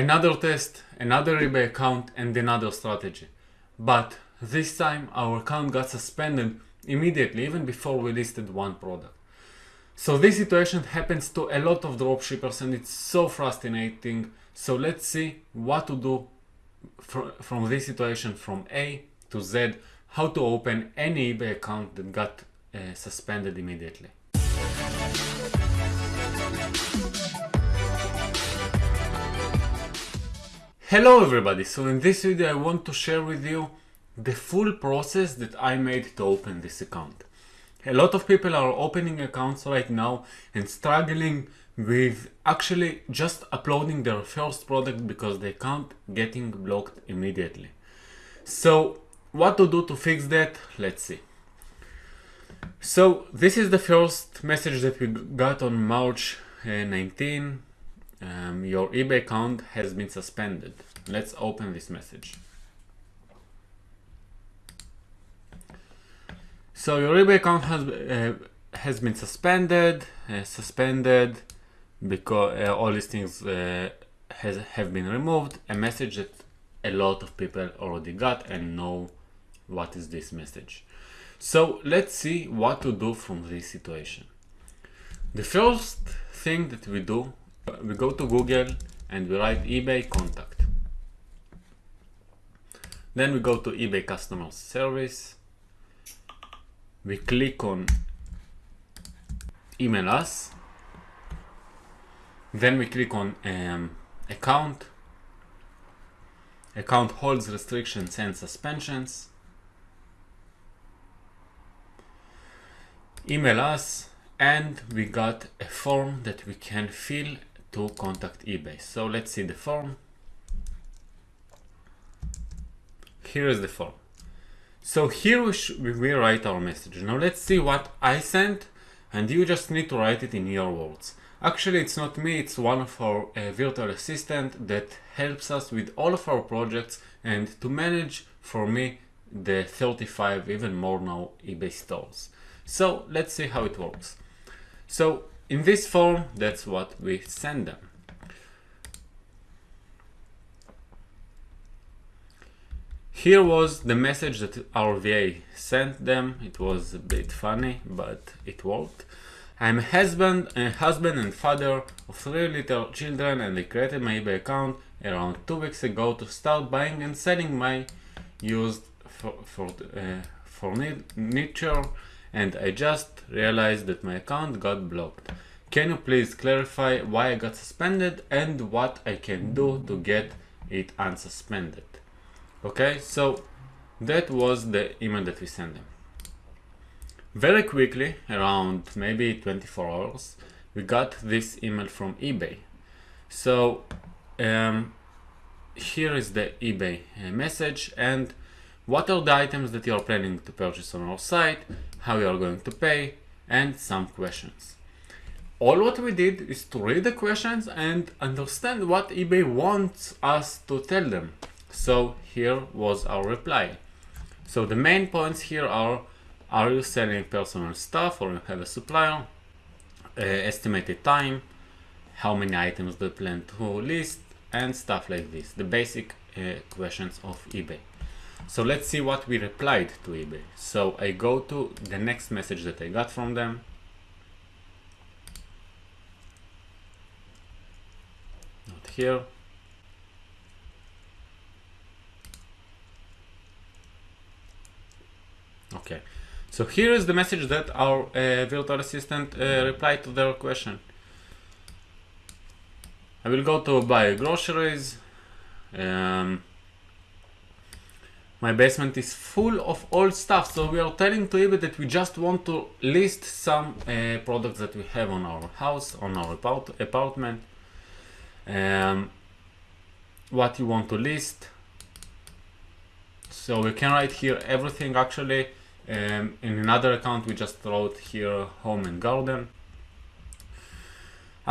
Another test, another eBay account and another strategy. But this time our account got suspended immediately even before we listed one product. So this situation happens to a lot of dropshippers and it's so frustrating. So let's see what to do fr from this situation from A to Z, how to open any eBay account that got uh, suspended immediately. Hello everybody, so in this video I want to share with you the full process that I made to open this account. A lot of people are opening accounts right now and struggling with actually just uploading their first product because they can't getting blocked immediately. So what to do to fix that? Let's see. So this is the first message that we got on March uh, 19 um, your eBay account has been suspended. Let's open this message. So your eBay account has uh, has been suspended, uh, suspended because uh, all these things uh, has have been removed. A message that a lot of people already got and know what is this message. So let's see what to do from this situation. The first thing that we do we go to Google and we write eBay contact. Then we go to eBay customer service. We click on email us. Then we click on um, account. Account holds restrictions and suspensions. Email us and we got a form that we can fill to contact eBay. So let's see the form. Here is the form. So here we, we write our message. Now let's see what I sent and you just need to write it in your words. Actually, it's not me, it's one of our uh, virtual assistant that helps us with all of our projects and to manage for me the 35, even more now, eBay stores. So let's see how it works. So in this form, that's what we send them. Here was the message that our VA sent them. It was a bit funny, but it worked. I'm a husband, a husband and father of three little children and I created my eBay account around two weeks ago to start buying and selling my used for, for, uh, furniture and I just realized that my account got blocked. Can you please clarify why I got suspended and what I can do to get it unsuspended? Okay, so that was the email that we sent them. Very quickly, around maybe 24 hours, we got this email from eBay. So um, here is the eBay uh, message and what are the items that you are planning to purchase on our site, how you are going to pay, and some questions. All what we did is to read the questions and understand what eBay wants us to tell them. So here was our reply. So the main points here are, are you selling personal stuff or you have a supplier? Uh, estimated time, how many items do you plan to list, and stuff like this. The basic uh, questions of eBay. So let's see what we replied to eBay. So I go to the next message that I got from them. Not here. Okay, so here is the message that our uh, virtual assistant uh, replied to their question. I will go to buy groceries. Um, my basement is full of old stuff so we are telling to eBay that we just want to list some uh, products that we have on our house on our apartment. Um, what you want to list. So we can write here everything actually. Um, in another account we just wrote here home and garden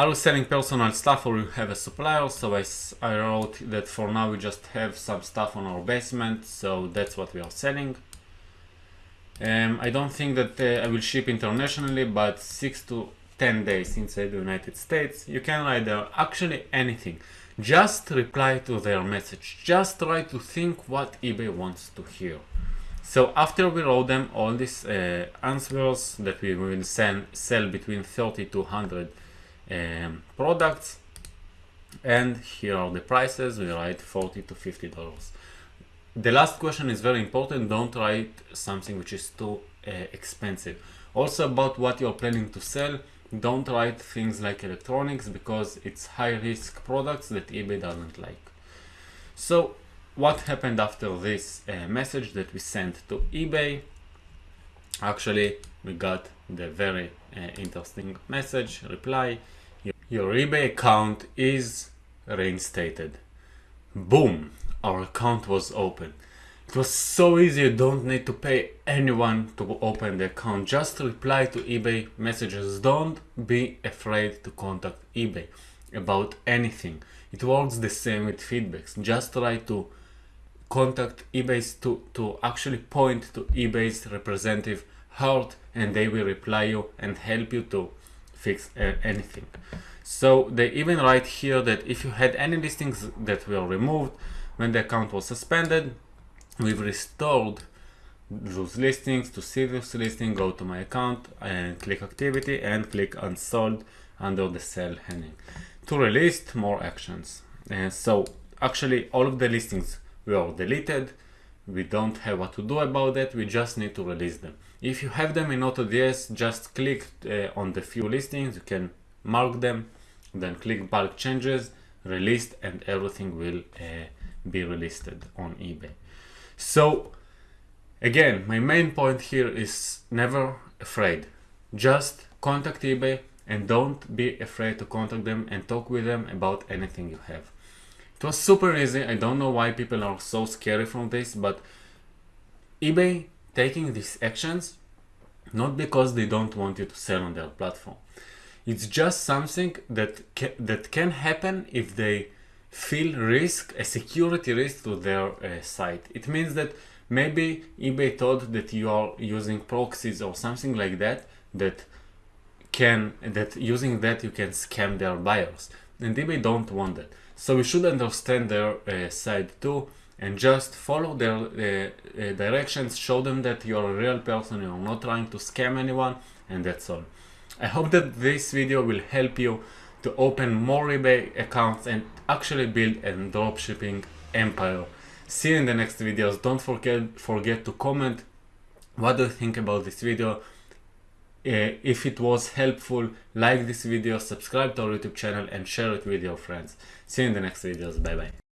are was selling personal stuff or you have a supplier? So I, I wrote that for now we just have some stuff on our basement, so that's what we are selling. Um, I don't think that uh, I will ship internationally, but 6 to 10 days inside the United States. You can write there actually anything. just reply to their message. Just try to think what eBay wants to hear. So after we wrote them all these uh, answers that we will send, sell between 30 to 100 um, products, and here are the prices, we write 40 to 50 dollars. The last question is very important, don't write something which is too uh, expensive. Also about what you're planning to sell, don't write things like electronics because it's high risk products that eBay doesn't like. So what happened after this uh, message that we sent to eBay? Actually, we got the very uh, interesting message reply. Your eBay account is reinstated. Boom, our account was open. It was so easy, you don't need to pay anyone to open the account. Just reply to eBay messages. Don't be afraid to contact eBay about anything. It works the same with feedbacks. Just try to contact eBay's to, to actually point to eBay's representative Hart and they will reply you and help you to fix uh, anything. So they even write here that if you had any listings that were removed when the account was suspended, we've restored those listings to this listing go to my account and click activity and click unsold under the sell heading to release more actions and so actually all of the listings were deleted we don't have what to do about that we just need to release them if you have them in AutoDS just click uh, on the few listings you can mark them then click bulk changes released and everything will uh, be released on eBay so again, my main point here is never afraid. Just contact eBay and don't be afraid to contact them and talk with them about anything you have. It was super easy. I don't know why people are so scary from this, but eBay taking these actions not because they don't want you to sell on their platform. It's just something that ca that can happen if they feel risk, a security risk to their uh, site. It means that maybe eBay thought that you are using proxies or something like that that can that using that you can scam their buyers and eBay don't want that. So we should understand their uh, side too and just follow their uh, uh, directions, show them that you're a real person, you're not trying to scam anyone and that's all. I hope that this video will help you to open more eBay accounts and actually build a dropshipping empire. See you in the next videos. Don't forget, forget to comment what do you think about this video. Uh, if it was helpful, like this video, subscribe to our YouTube channel and share it with your friends. See you in the next videos. Bye bye.